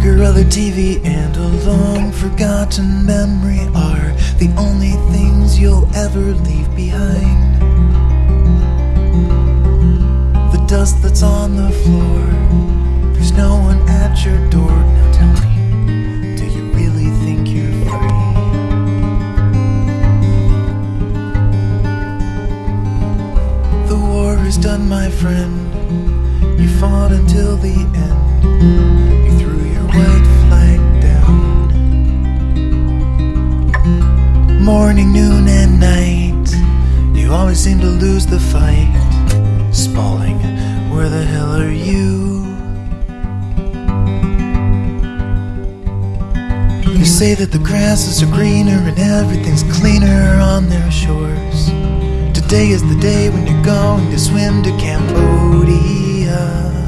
Color TV and a long forgotten memory are the only things you'll ever leave behind. The dust that's on the floor, there's no one at your door. Now tell me, do you really think you're free? The war is done, my friend. You fought until the end. You to lose the fight. Spalling, where the hell are you? You say that the grasses are greener and everything's cleaner on their shores. Today is the day when you're going to swim to Cambodia.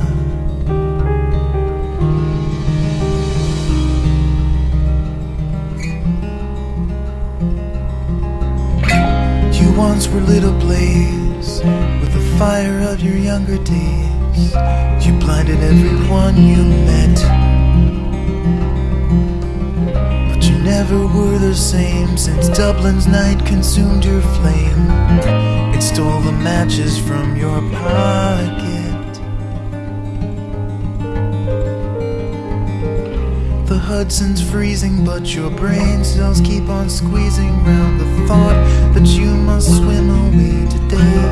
Once were lit ablaze with the fire of your younger days. You blinded everyone you met. But you never were the same since Dublin's night consumed your flame. It stole the matches from your pocket. Hudson's freezing, but your brain cells keep on squeezing round the thought that you must swim away today.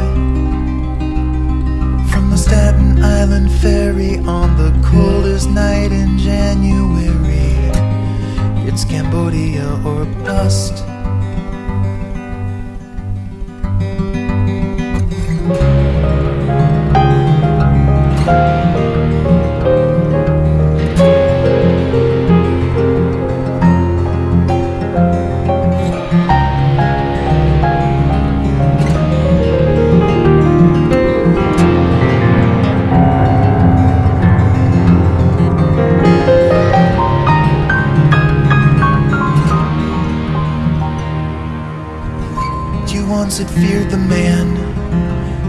From the Staten Island ferry on the coldest night in January. It's Cambodia or bust. You once had feared the man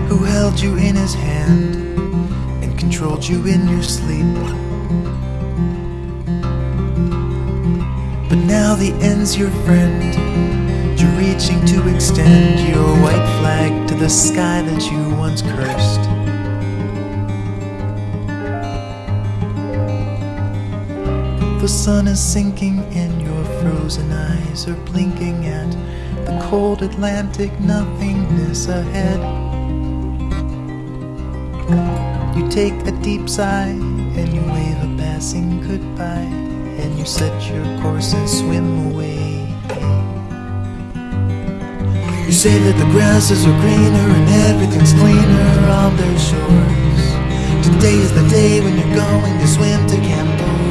who held you in his hand and controlled you in your sleep. But now the end's your friend. You're reaching to extend your white flag to the sky that you once cursed. The sun is sinking your frozen eyes are blinking at the cold Atlantic nothingness ahead. You take a deep sigh and you wave a passing goodbye and you set your course and swim away. You say that the grasses are greener and everything's cleaner on their shores. Today is the day when you're going to swim to Cambodia.